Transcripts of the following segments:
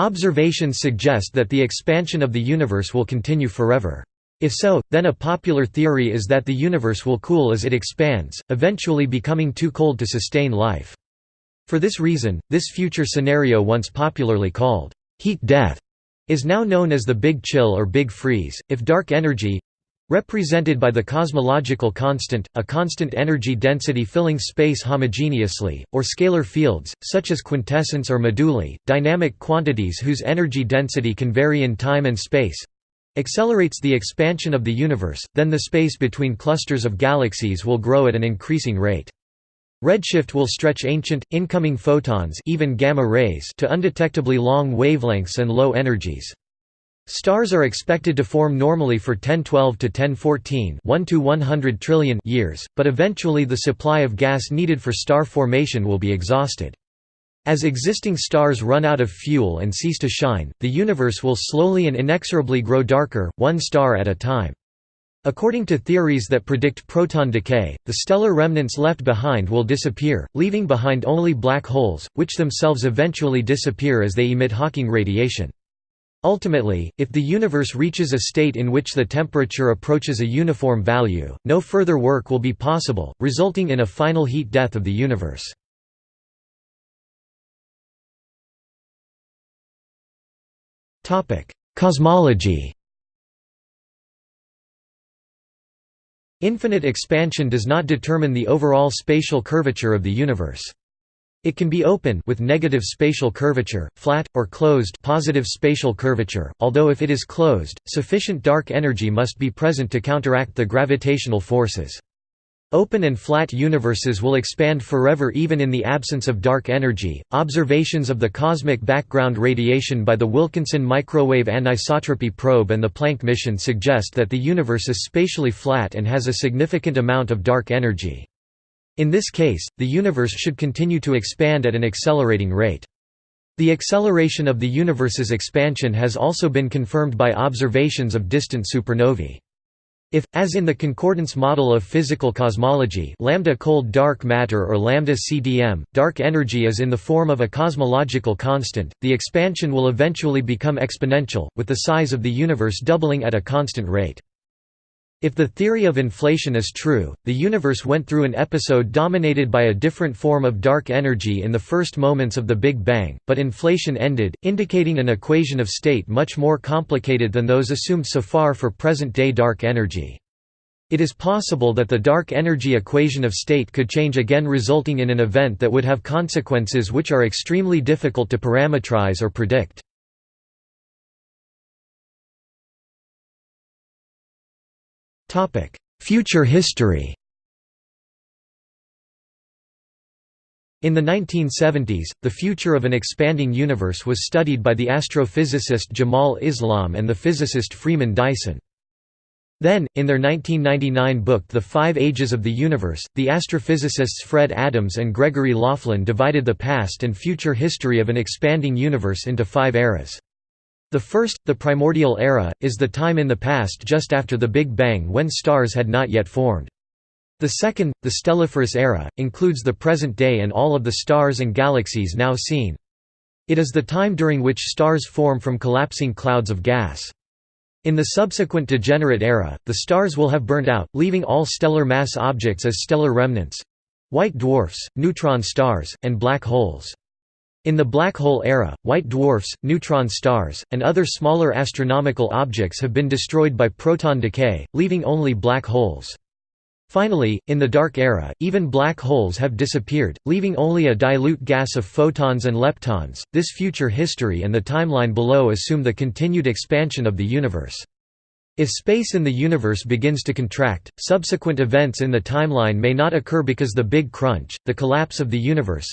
Observations suggest that the expansion of the universe will continue forever. If so, then a popular theory is that the universe will cool as it expands, eventually becoming too cold to sustain life. For this reason, this future scenario once popularly called heat death is now known as the Big Chill or Big Freeze. If dark energy represented by the cosmological constant, a constant energy density filling space homogeneously, or scalar fields, such as quintessence or moduli, dynamic quantities whose energy density can vary in time and space, accelerates the expansion of the universe, then the space between clusters of galaxies will grow at an increasing rate. Redshift will stretch ancient, incoming photons even gamma rays to undetectably long wavelengths and low energies. Stars are expected to form normally for 1012 to 1014 1 to 100 trillion years, but eventually the supply of gas needed for star formation will be exhausted. As existing stars run out of fuel and cease to shine, the universe will slowly and inexorably grow darker, one star at a time. According to theories that predict proton decay, the stellar remnants left behind will disappear, leaving behind only black holes, which themselves eventually disappear as they emit Hawking radiation. Ultimately, if the universe reaches a state in which the temperature approaches a uniform value, no further work will be possible, resulting in a final heat death of the universe. Cosmology Infinite expansion does not determine the overall spatial curvature of the universe. It can be open with negative spatial curvature, flat, or closed positive spatial curvature, although if it is closed, sufficient dark energy must be present to counteract the gravitational forces. Open and flat universes will expand forever even in the absence of dark energy. Observations of the cosmic background radiation by the Wilkinson Microwave Anisotropy Probe and the Planck mission suggest that the universe is spatially flat and has a significant amount of dark energy. In this case, the universe should continue to expand at an accelerating rate. The acceleration of the universe's expansion has also been confirmed by observations of distant supernovae. If, as in the concordance model of physical cosmology lambda cold dark matter or lambda CDM, dark energy is in the form of a cosmological constant, the expansion will eventually become exponential, with the size of the universe doubling at a constant rate. If the theory of inflation is true, the universe went through an episode dominated by a different form of dark energy in the first moments of the Big Bang, but inflation ended, indicating an equation of state much more complicated than those assumed so far for present-day dark energy. It is possible that the dark energy equation of state could change again resulting in an event that would have consequences which are extremely difficult to parameterize or predict. Topic: Future history. In the 1970s, the future of an expanding universe was studied by the astrophysicist Jamal Islam and the physicist Freeman Dyson. Then, in their 1999 book The Five Ages of the Universe, the astrophysicists Fred Adams and Gregory Laughlin divided the past and future history of an expanding universe into five eras. The first, the primordial era, is the time in the past just after the Big Bang when stars had not yet formed. The second, the stelliferous era, includes the present day and all of the stars and galaxies now seen. It is the time during which stars form from collapsing clouds of gas. In the subsequent degenerate era, the stars will have burnt out, leaving all stellar mass objects as stellar remnants—white dwarfs, neutron stars, and black holes. In the black hole era, white dwarfs, neutron stars, and other smaller astronomical objects have been destroyed by proton decay, leaving only black holes. Finally, in the dark era, even black holes have disappeared, leaving only a dilute gas of photons and leptons. This future history and the timeline below assume the continued expansion of the universe. If space in the universe begins to contract, subsequent events in the timeline may not occur because the Big Crunch, the collapse of the universe,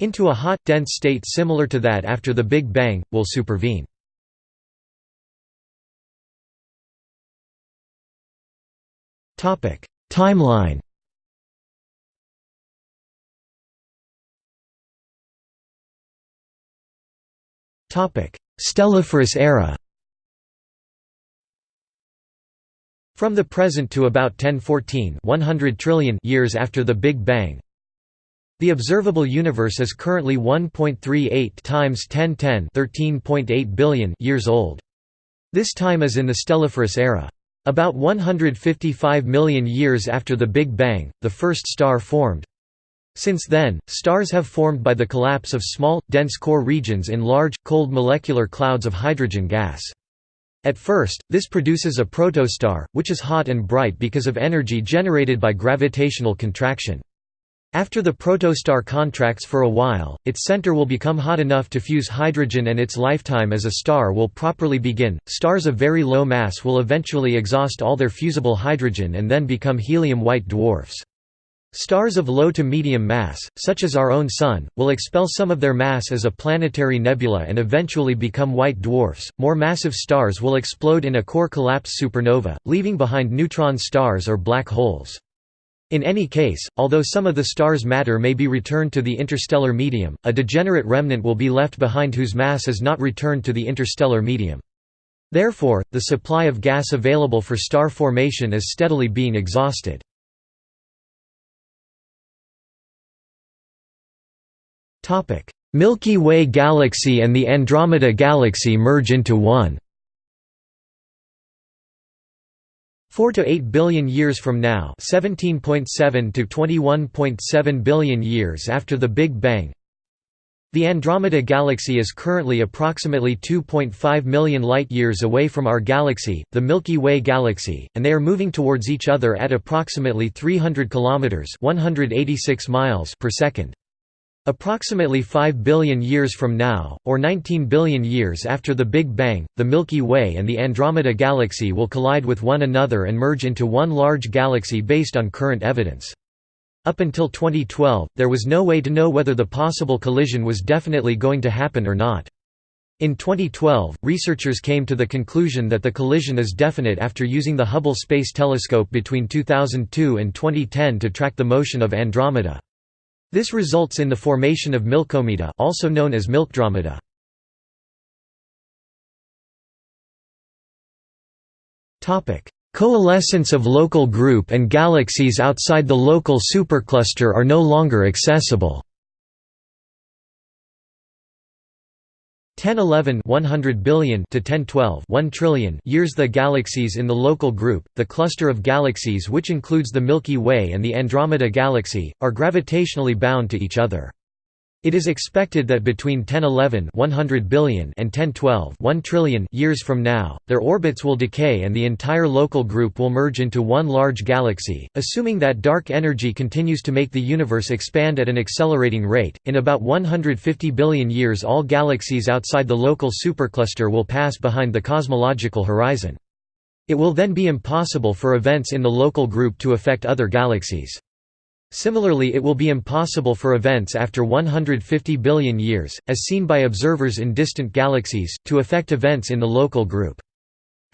into a hot, dense state similar to that after the Big Bang, will supervene. Timeline Stelliferous era From the present to about 1014 100 trillion years after the Big Bang, The observable universe is currently 1.38 times 1010 13.8 billion years old. This time is in the Stelliferous era. About 155 million years after the Big Bang, the first star formed. Since then, stars have formed by the collapse of small, dense core regions in large, cold molecular clouds of hydrogen gas. At first, this produces a protostar, which is hot and bright because of energy generated by gravitational contraction. After the protostar contracts for a while, its center will become hot enough to fuse hydrogen and its lifetime as a star will properly begin. Stars of very low mass will eventually exhaust all their fusible hydrogen and then become helium white dwarfs. Stars of low to medium mass, such as our own Sun, will expel some of their mass as a planetary nebula and eventually become white dwarfs. More massive stars will explode in a core collapse supernova, leaving behind neutron stars or black holes. In any case, although some of the star's matter may be returned to the interstellar medium, a degenerate remnant will be left behind whose mass is not returned to the interstellar medium. Therefore, the supply of gas available for star formation is steadily being exhausted. Milky Way galaxy and the Andromeda Galaxy merge into one 4 to 8 billion years from now 17.7 to 21.7 billion years after the Big Bang The Andromeda Galaxy is currently approximately 2.5 million light-years away from our galaxy, the Milky Way galaxy, and they are moving towards each other at approximately 300 kilometers 186 miles per second. Approximately 5 billion years from now, or 19 billion years after the Big Bang, the Milky Way and the Andromeda Galaxy will collide with one another and merge into one large galaxy based on current evidence. Up until 2012, there was no way to know whether the possible collision was definitely going to happen or not. In 2012, researchers came to the conclusion that the collision is definite after using the Hubble Space Telescope between 2002 and 2010 to track the motion of Andromeda. This results in the formation of Milkomeda also known as Milkdromeda. Coalescence of local group and galaxies outside the local supercluster are no longer accessible. 1011 100 billion to 1012 1 trillion years the galaxies in the local group the cluster of galaxies which includes the milky way and the andromeda galaxy are gravitationally bound to each other it is expected that between 1011 100 billion and 1012 1 trillion years from now, their orbits will decay and the entire local group will merge into one large galaxy, assuming that dark energy continues to make the universe expand at an accelerating rate. In about 150 billion years all galaxies outside the local supercluster will pass behind the cosmological horizon. It will then be impossible for events in the local group to affect other galaxies. Similarly it will be impossible for events after 150 billion years, as seen by observers in distant galaxies, to affect events in the local group.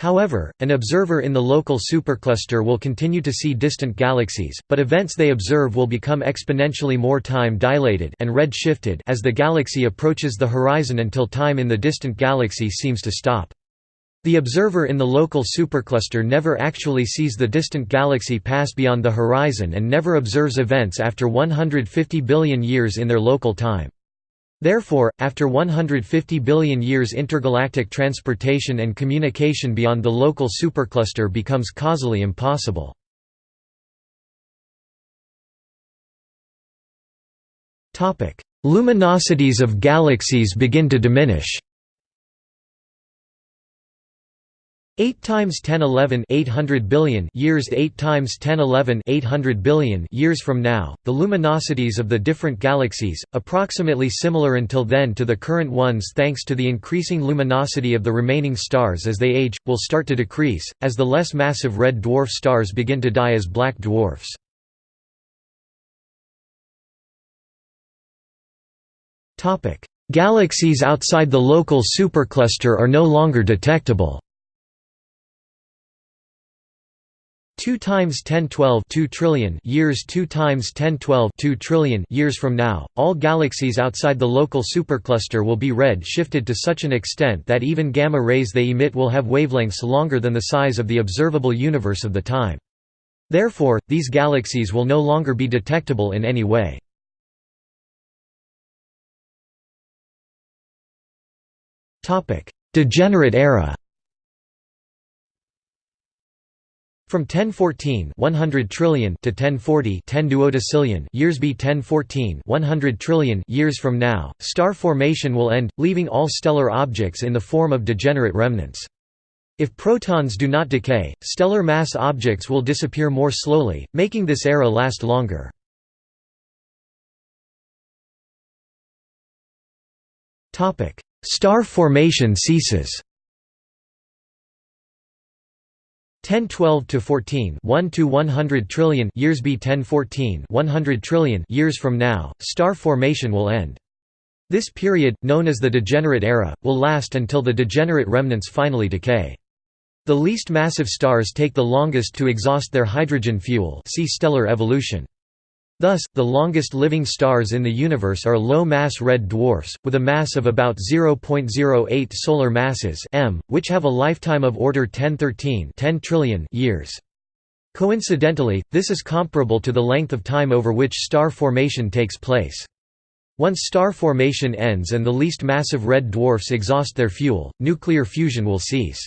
However, an observer in the local supercluster will continue to see distant galaxies, but events they observe will become exponentially more time-dilated and red-shifted as the galaxy approaches the horizon until time in the distant galaxy seems to stop. The observer in the local supercluster never actually sees the distant galaxy pass beyond the horizon and never observes events after 150 billion years in their local time. Therefore, after 150 billion years intergalactic transportation and communication beyond the local supercluster becomes causally impossible. Luminosities of galaxies begin to diminish 8 times 1011 800 billion years 8 times 1011 800 billion years from now the luminosities of the different galaxies approximately similar until then to the current ones thanks to the increasing luminosity of the remaining stars as they age will start to decrease as the less massive red dwarf stars begin to die as black dwarfs. Topic. Galaxies outside the local supercluster are no longer detectable 2 times 1012 2 trillion years 2 times 1012 2 trillion years from now, all galaxies outside the local supercluster will be red shifted to such an extent that even gamma rays they emit will have wavelengths longer than the size of the observable universe of the time. Therefore, these galaxies will no longer be detectable in any way. Degenerate era From 1014 100 trillion to 1040 10 duodecillion years b 1014 100 trillion years from now, star formation will end, leaving all stellar objects in the form of degenerate remnants. If protons do not decay, stellar mass objects will disappear more slowly, making this era last longer. Star formation ceases 1012 to 14 1 to 100 trillion years b 1014 100 trillion years from now star formation will end this period known as the degenerate era will last until the degenerate remnants finally decay the least massive stars take the longest to exhaust their hydrogen fuel see stellar evolution. Thus, the longest living stars in the universe are low-mass red dwarfs, with a mass of about 0.08 solar masses m, which have a lifetime of order 1013 10 trillion years. Coincidentally, this is comparable to the length of time over which star formation takes place. Once star formation ends and the least massive red dwarfs exhaust their fuel, nuclear fusion will cease.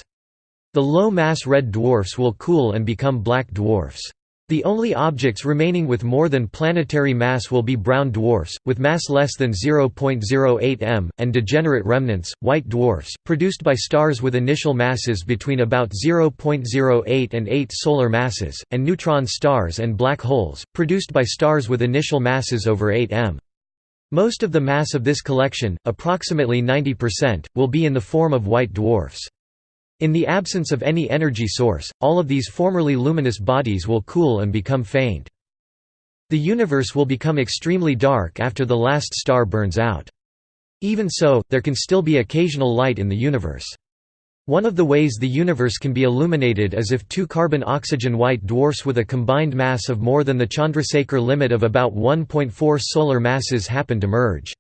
The low-mass red dwarfs will cool and become black dwarfs. The only objects remaining with more than planetary mass will be brown dwarfs, with mass less than 0.08 m, and degenerate remnants, white dwarfs, produced by stars with initial masses between about 0.08 and 8 solar masses, and neutron stars and black holes, produced by stars with initial masses over 8 m. Most of the mass of this collection, approximately 90%, will be in the form of white dwarfs. In the absence of any energy source, all of these formerly luminous bodies will cool and become faint. The universe will become extremely dark after the last star burns out. Even so, there can still be occasional light in the universe. One of the ways the universe can be illuminated is if two carbon-oxygen white dwarfs with a combined mass of more than the Chandrasekhar limit of about 1.4 solar masses happen to merge.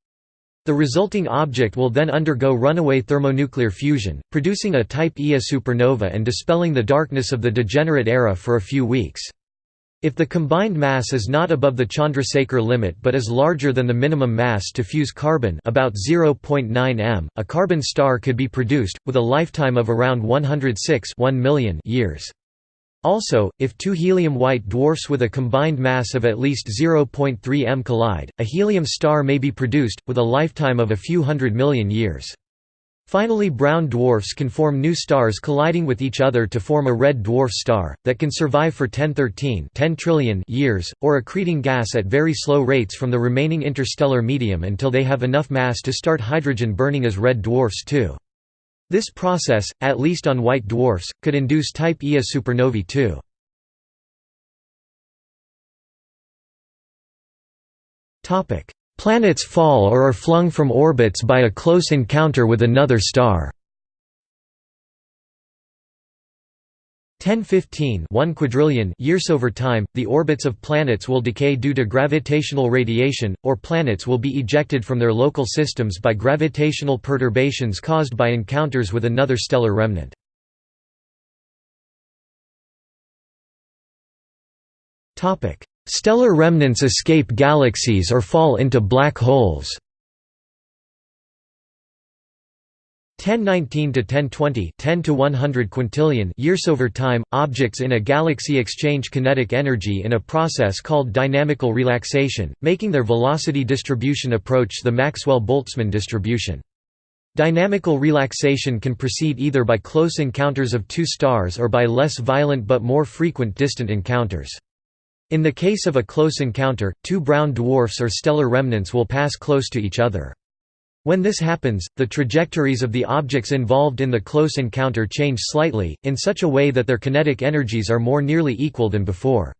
The resulting object will then undergo runaway thermonuclear fusion, producing a Type Ia supernova and dispelling the darkness of the degenerate era for a few weeks. If the combined mass is not above the Chandrasekhar limit but is larger than the minimum mass to fuse carbon about 0.9 m, a carbon star could be produced, with a lifetime of around 106 1 million years. Also, if two helium-white dwarfs with a combined mass of at least 0.3 m collide, a helium star may be produced, with a lifetime of a few hundred million years. Finally brown dwarfs can form new stars colliding with each other to form a red dwarf star, that can survive for 1013 10 trillion years, or accreting gas at very slow rates from the remaining interstellar medium until they have enough mass to start hydrogen burning as red dwarfs too. This process, at least on white dwarfs, could induce type Ia supernovae too. Planets fall or are flung from orbits by a close encounter with another star 1015 1 quadrillion years over time, the orbits of planets will decay due to gravitational radiation, or planets will be ejected from their local systems by gravitational perturbations caused by encounters with another stellar remnant. Stellar remnants escape galaxies or fall into black holes 1019 to 1020 10 to 100 quintillion years over time objects in a galaxy exchange kinetic energy in a process called dynamical relaxation making their velocity distribution approach the Maxwell-Boltzmann distribution Dynamical relaxation can proceed either by close encounters of two stars or by less violent but more frequent distant encounters. In the case of a close encounter, two brown dwarfs or stellar remnants will pass close to each other. When this happens, the trajectories of the objects involved in the close encounter change slightly, in such a way that their kinetic energies are more nearly equal than before.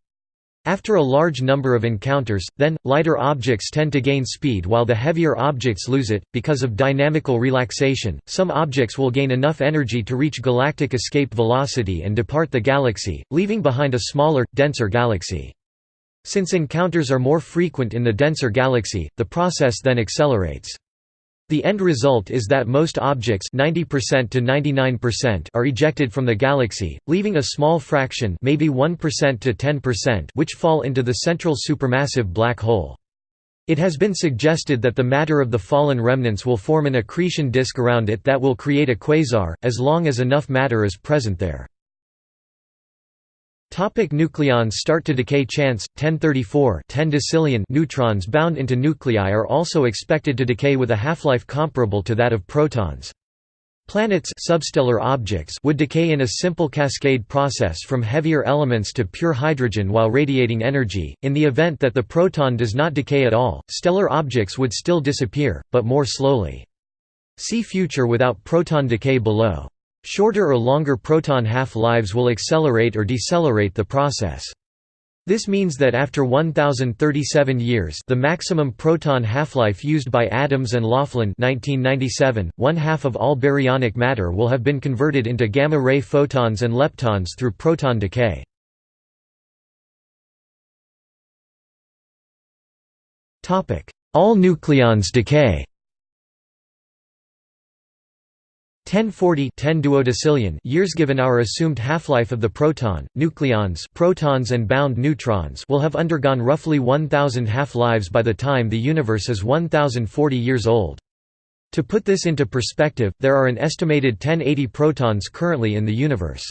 After a large number of encounters, then, lighter objects tend to gain speed while the heavier objects lose it. Because of dynamical relaxation, some objects will gain enough energy to reach galactic escape velocity and depart the galaxy, leaving behind a smaller, denser galaxy. Since encounters are more frequent in the denser galaxy, the process then accelerates. The end result is that most objects 90% to 99% are ejected from the galaxy, leaving a small fraction maybe 1% to 10% which fall into the central supermassive black hole. It has been suggested that the matter of the fallen remnants will form an accretion disk around it that will create a quasar, as long as enough matter is present there. Topic nucleons start to decay Chance 1034 10 decillion neutrons bound into nuclei are also expected to decay with a half-life comparable to that of protons. Planets substellar objects would decay in a simple cascade process from heavier elements to pure hydrogen while radiating energy. In the event that the proton does not decay at all, stellar objects would still disappear, but more slowly. See future without proton decay below. Shorter or longer proton half-lives will accelerate or decelerate the process. This means that after 1037 years the maximum proton half-life used by Adams and Laughlin 1997, one half of all baryonic matter will have been converted into gamma-ray photons and leptons through proton decay. All nucleons decay 1040 10 duodecillion years given our assumed half-life of the proton, nucleons protons and bound neutrons will have undergone roughly 1000 half-lives by the time the universe is 1040 years old. To put this into perspective, there are an estimated 1080 protons currently in the universe.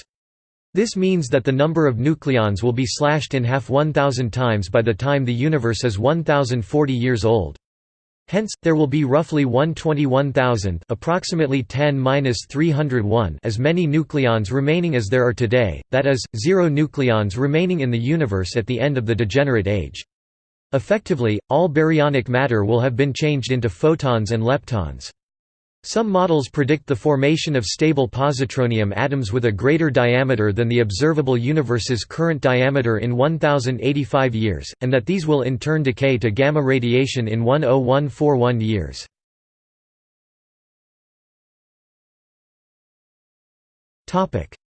This means that the number of nucleons will be slashed in half 1000 times by the time the universe is 1040 years old. Hence, there will be roughly 121,000 approximately 10 as many nucleons remaining as there are today, that is, zero nucleons remaining in the universe at the end of the degenerate age. Effectively, all baryonic matter will have been changed into photons and leptons. Some models predict the formation of stable positronium atoms with a greater diameter than the observable universe's current diameter in 1085 years, and that these will in turn decay to gamma radiation in 10141 years.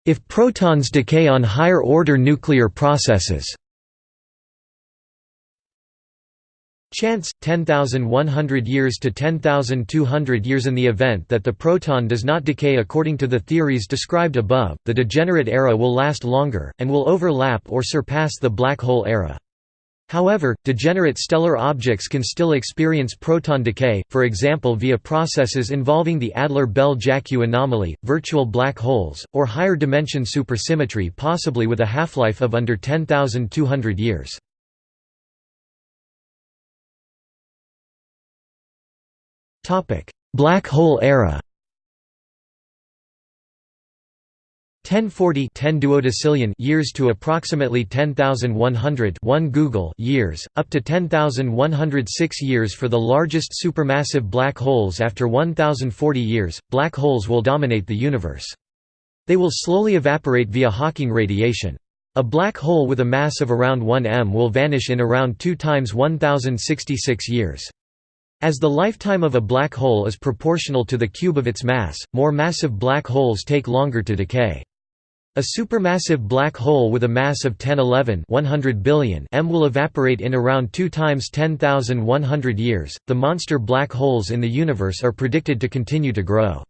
If protons decay on higher-order nuclear processes Chance 10,100 years to 10,200 years in the event that the proton does not decay according to the theories described above, the degenerate era will last longer, and will overlap or surpass the black hole era. However, degenerate stellar objects can still experience proton decay, for example via processes involving the Adler-Bell-Jackiw anomaly, virtual black holes, or higher dimension supersymmetry possibly with a half-life of under 10,200 years. Topic: Black hole era. 1040 10 duodecillion years to approximately 10,100 1 googol years, up to 10,106 years for the largest supermassive black holes after 1,040 years, black holes will dominate the universe. They will slowly evaporate via Hawking radiation. A black hole with a mass of around 1 m will vanish in around 2 times 1,066 years. As the lifetime of a black hole is proportional to the cube of its mass, more massive black holes take longer to decay. A supermassive black hole with a mass of 1011 100 billion m will evaporate in around 2 times 10,100 years. The monster black holes in the universe are predicted to continue to grow.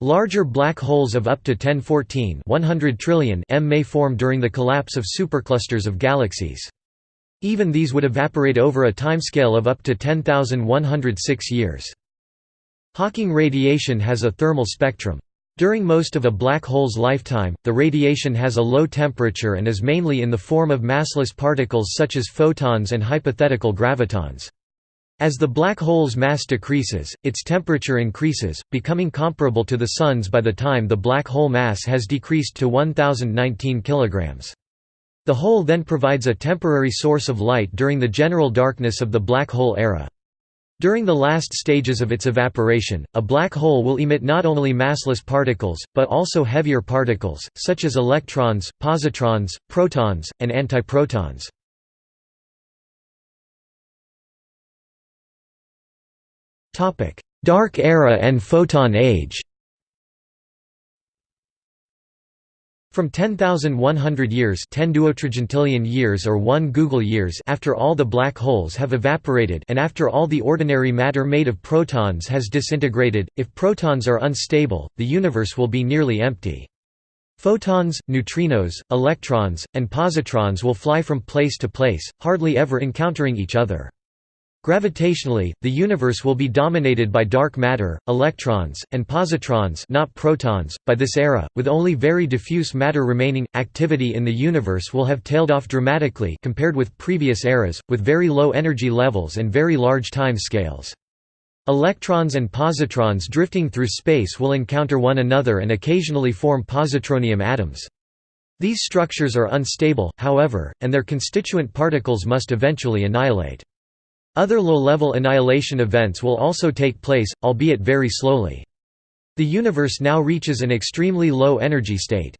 Larger black holes of up to 1014 100 trillion m may form during the collapse of superclusters of galaxies. Even these would evaporate over a timescale of up to 10,106 years. Hawking radiation has a thermal spectrum. During most of a black hole's lifetime, the radiation has a low temperature and is mainly in the form of massless particles such as photons and hypothetical gravitons. As the black hole's mass decreases, its temperature increases, becoming comparable to the Sun's by the time the black hole mass has decreased to 1019 kilograms. The hole then provides a temporary source of light during the general darkness of the black hole era. During the last stages of its evaporation, a black hole will emit not only massless particles, but also heavier particles, such as electrons, positrons, protons, and antiprotons. Dark era and photon age From 10,100 years 10 years or 1 googol years after all the black holes have evaporated and after all the ordinary matter made of protons has disintegrated, if protons are unstable, the universe will be nearly empty. Photons, neutrinos, electrons, and positrons will fly from place to place, hardly ever encountering each other. Gravitationally, the universe will be dominated by dark matter, electrons, and positrons not protons. .By this era, with only very diffuse matter remaining, activity in the universe will have tailed off dramatically compared with previous eras, with very low energy levels and very large time scales. Electrons and positrons drifting through space will encounter one another and occasionally form positronium atoms. These structures are unstable, however, and their constituent particles must eventually annihilate. Other low-level annihilation events will also take place, albeit very slowly. The universe now reaches an extremely low energy state.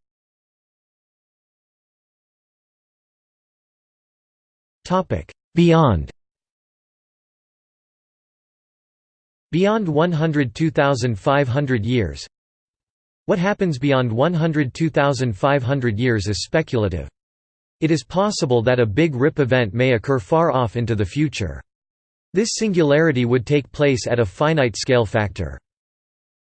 Beyond Beyond 102,500 years What happens beyond 102,500 years is speculative. It is possible that a Big Rip event may occur far off into the future. This singularity would take place at a finite scale factor.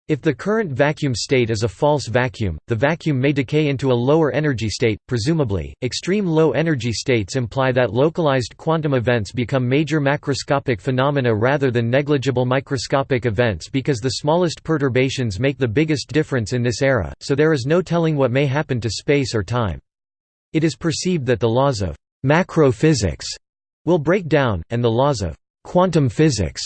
If the current vacuum state is a false vacuum, the vacuum may decay into a lower energy state, presumably. Extreme low energy states imply that localized quantum events become major macroscopic phenomena rather than negligible microscopic events because the smallest perturbations make the biggest difference in this era, so there is no telling what may happen to space or time. It is perceived that the laws of macro physics will break down, and the laws of quantum physics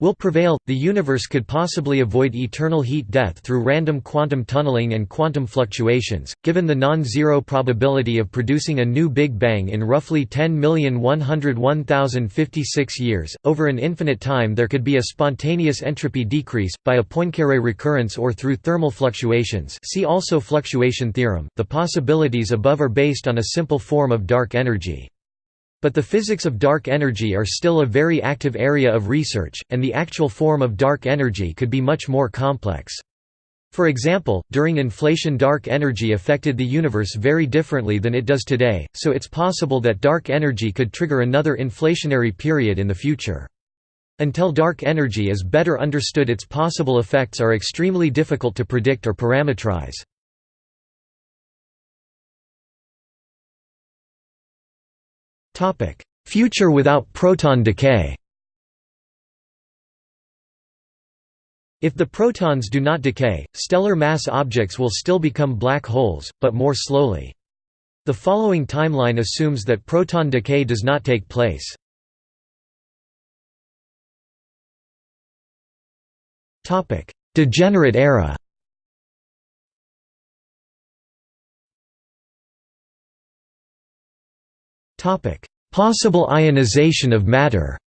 will prevail. The universe could possibly avoid eternal heat death through random quantum tunneling and quantum fluctuations, given the non-zero probability of producing a new Big Bang in roughly 10,101,056 years. Over an infinite time there could be a spontaneous entropy decrease by a Poincaré recurrence or through thermal fluctuations. See also fluctuation theorem. The possibilities above are based on a simple form of dark energy. But the physics of dark energy are still a very active area of research, and the actual form of dark energy could be much more complex. For example, during inflation dark energy affected the universe very differently than it does today, so it's possible that dark energy could trigger another inflationary period in the future. Until dark energy is better understood its possible effects are extremely difficult to predict or parameterize. Future without proton decay If the protons do not decay, stellar mass objects will still become black holes, but more slowly. The following timeline assumes that proton decay does not take place. Degenerate era Possible ionization of matter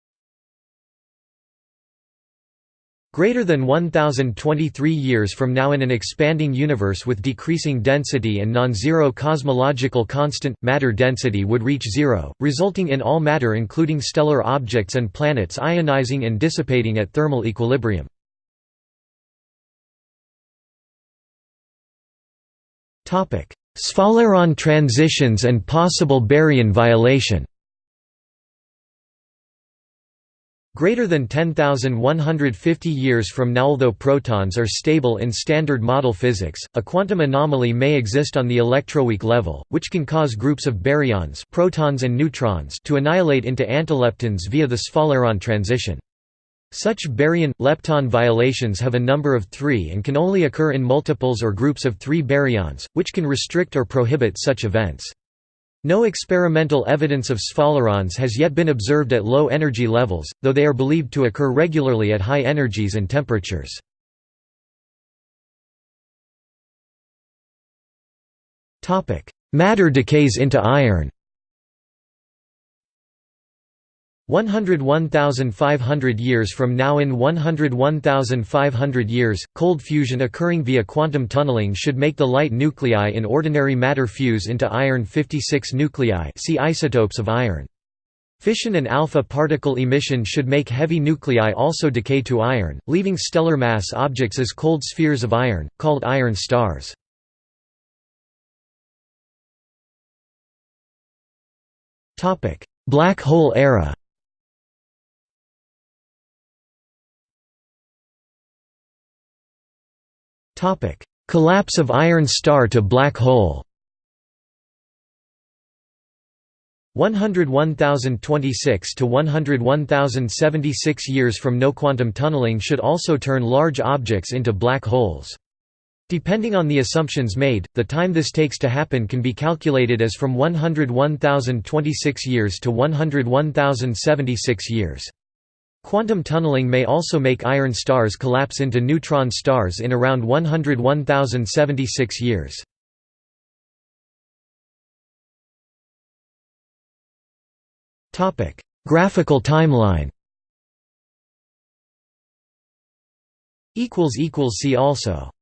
Greater than 1023 years from now in an expanding universe with decreasing density and non-zero cosmological constant, matter density would reach zero, resulting in all matter including stellar objects and planets ionizing and dissipating at thermal equilibrium. Sphaleron transitions and possible baryon violation Greater than 10,150 years from now although protons are stable in standard model physics, a quantum anomaly may exist on the electroweak level, which can cause groups of baryons protons and neutrons to annihilate into antileptons via the Sphaleron transition. Such baryon-lepton violations have a number of three and can only occur in multiples or groups of three baryons, which can restrict or prohibit such events. No experimental evidence of sphalerons has yet been observed at low energy levels, though they are believed to occur regularly at high energies and temperatures. Matter decays into iron 101,500 years from now in 101,500 years, cold fusion occurring via quantum tunneling should make the light nuclei in ordinary matter fuse into iron-56 nuclei see isotopes of iron. Fission and alpha particle emission should make heavy nuclei also decay to iron, leaving stellar mass objects as cold spheres of iron, called iron stars. Black hole era Collapse of iron star to black hole 101,026 to 101,076 years from no quantum tunneling should also turn large objects into black holes. Depending on the assumptions made, the time this takes to happen can be calculated as from 101,026 years to 101,076 years. Quantum tunneling may also make iron stars collapse into neutron stars in around 101,076 years. Graphical timeline. See also.